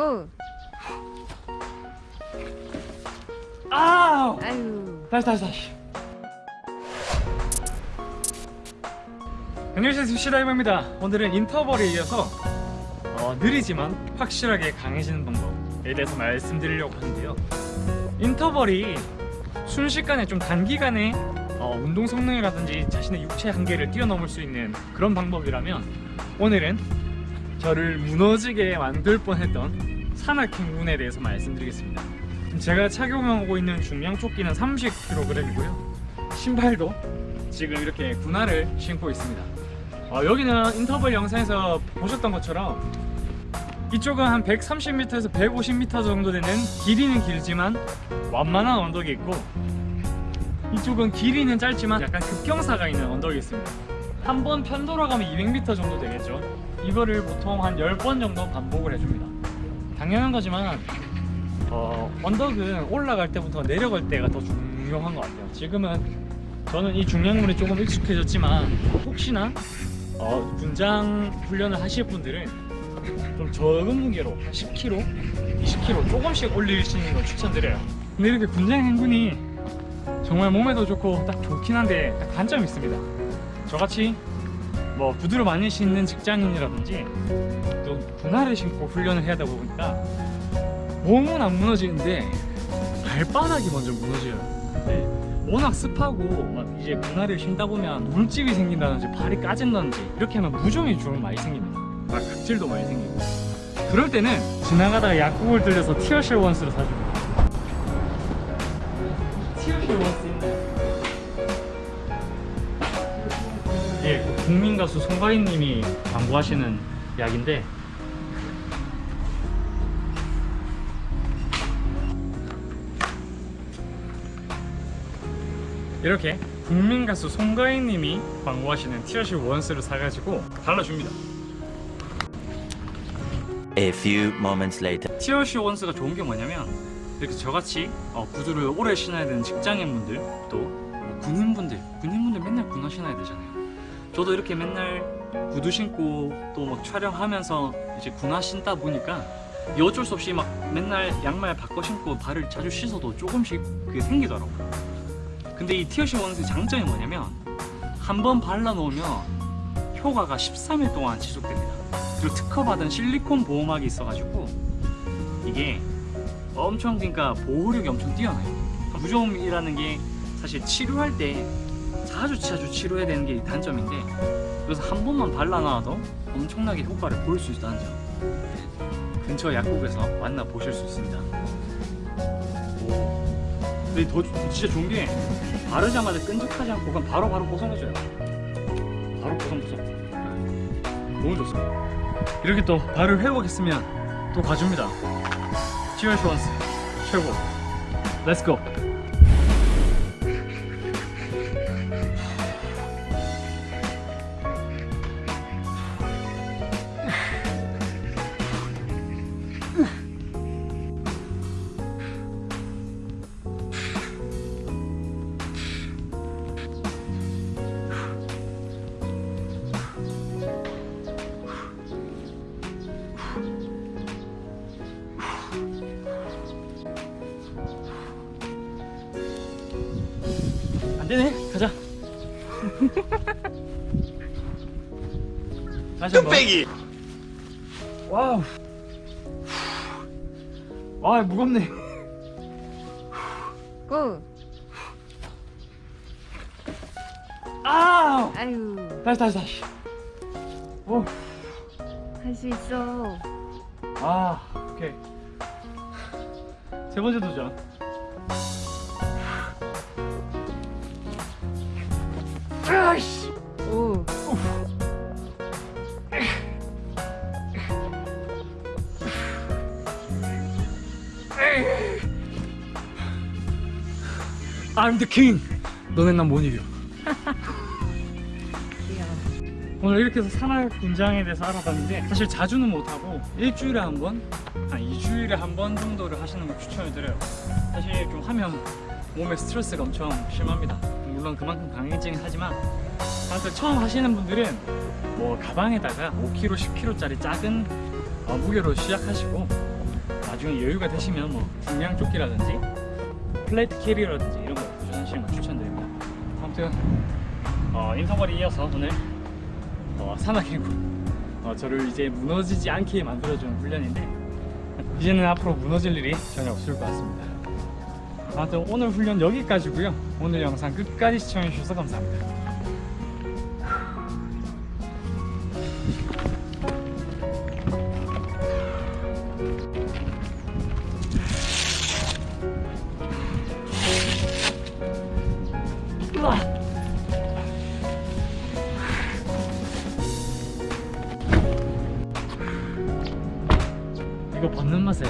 고! 아우! 아유. 다시 다시 다시 안녕하세요 스시다이버입니다 오늘은 인터벌에 이어서 어, 느리지만 확실하게 강해지는 방법에 대해서 말씀드리려고 하는데요 인터벌이 순식간에 좀 단기간에 어, 운동 성능이라든지 자신의 육체 한계를 뛰어넘을 수 있는 그런 방법이라면 오늘은 저를 무너지게 만들 뻔했던 산악행군에 대해서 말씀드리겠습니다. 제가 착용하고 있는 중량 조끼는 30kg이고요. 신발도 지금 이렇게 군화를 신고 있습니다. 어, 여기는 인터벌 영상에서 보셨던 것처럼 이쪽은 한 130m에서 150m 정도 되는 길이는 길지만 완만한 언덕이 있고 이쪽은 길이는 짧지만 약간 급경사가 있는 언덕이 있습니다. 한 번 편도로 가면 200m 정도 되겠죠. 이거를 보통 한 10번 정도 반복을 해줍니다 당연한 거지만 어, 언덕은 올라갈 때부터 내려갈 때가 더 중요한 것 같아요. 지금은 저는 이 중량물에 조금 익숙해졌지만 혹시나 어, 분장 훈련을 하실 분들은 좀 적은 무게로 한 10kg, 20kg 조금씩 올리시는 걸 추천드려요. 근데 이렇게 군장 행군이 정말 몸에도 좋고 딱 좋긴 한데 딱 단점이 있습니다. 저같이 뭐 구두를 많이 신는 직장인이라든지 또 분화를 신고 훈련을 해야 되다 보니까 몸은 안 무너지는데 발바닥이 먼저 무너져요 네. 워낙 습하고 막 이제 분할을 신다 보면 물집이 생긴다든지 발이 까진다든지 이렇게 하면 무좀이 좀 많이 생깁니다 막 각질도 많이 생기고 그럴 때는 지나가다가 약국을 들려서 티어실 원스를 사줍니다 티어실 원스 있나요? 예, 그 국민 가수 송가인님이 광고하시는 약인데 이렇게 국민 가수 송가인님이 광고하시는 티어실 원스를 사가지고 발라줍니다. A few moments later. 티어시 원스가 좋은 게 뭐냐면 이렇게 저같이 어, 구두를 오래 신어야 되는 직장인분들 또뭐 군인분들 군인분들 맨날 군화 신어야 되잖아요 저도 이렇게 맨날 구두 신고 또 막 촬영하면서 이제 군화 신다 보니까 이 어쩔 수 없이 막 맨날 양말 바꿔 신고 발을 자주 씻어도 조금씩 그게 생기더라고요. 근데 이 티어시 원스의 장점이 뭐냐면 한 번 발라놓으면 효과가 13일 동안 지속됩니다. 그리고 특허받은 실리콘 보호막이 있어가지고 이게 엄청 그러니까 보호력이 엄청 뛰어나요. 무좀이라는 게 사실 치료할 때 자주 자주 치료해야 되는 게 단점인데 그래서 한 번만 발라놔도 엄청나게 효과를 볼 수 있다는 점. 근처 약국에서 만나 보실 수 있습니다. 오. 근데 더 진짜 좋은 게 바르자마자 끈적하지 않고 그냥 바로바로 뽀송해져요. 바로 뽀송뽀송. 너무 좋습니다. 이렇게 또 발을 회복했으면 또 가줍니다. 치얼스 원스 최고. 렛츠고 안되네 가자 다시 한번 뚝배기. 와우 와 무겁네 고! 아우 아유. 다시 다시 다시 오. 할 수 있어. 아 오케이 세 번째 도전 아이씨. 오. I'm the king. 너네 난못 이겨. 오늘 이렇게 해서 산악 군장에 대해서 알아봤는데 사실 자주는 못하고 일주일에 한 번, 한 2주일에 한 번 정도를 하시는 걸 추천을 드려요. 사실 좀 하면 몸에 스트레스가 엄청 심합니다 물론 그만큼 강해지긴 하지만 아무튼 처음 하시는 분들은 뭐 가방에다가 5kg, 10kg짜리 작은 어, 무게로 시작하시고 나중에 여유가 되시면 뭐 중량 조끼라든지 plate carrier라든지 이런 거 도전하시는 거 추천드립니다. 아무튼 어, 인터벌이 이어서 오늘 어, 산악인군 어, 저를 이제 무너지지 않게 만들어주는 훈련인데 이제는 앞으로 무너질 일이 전혀 없을 것 같습니다. 아무튼 오늘 훈련 여기까지고요. 오늘 영상 끝까지 시청해 주셔서 감사합니다. 이거 벗는 맛에